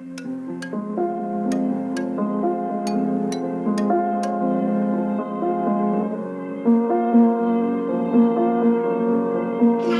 はい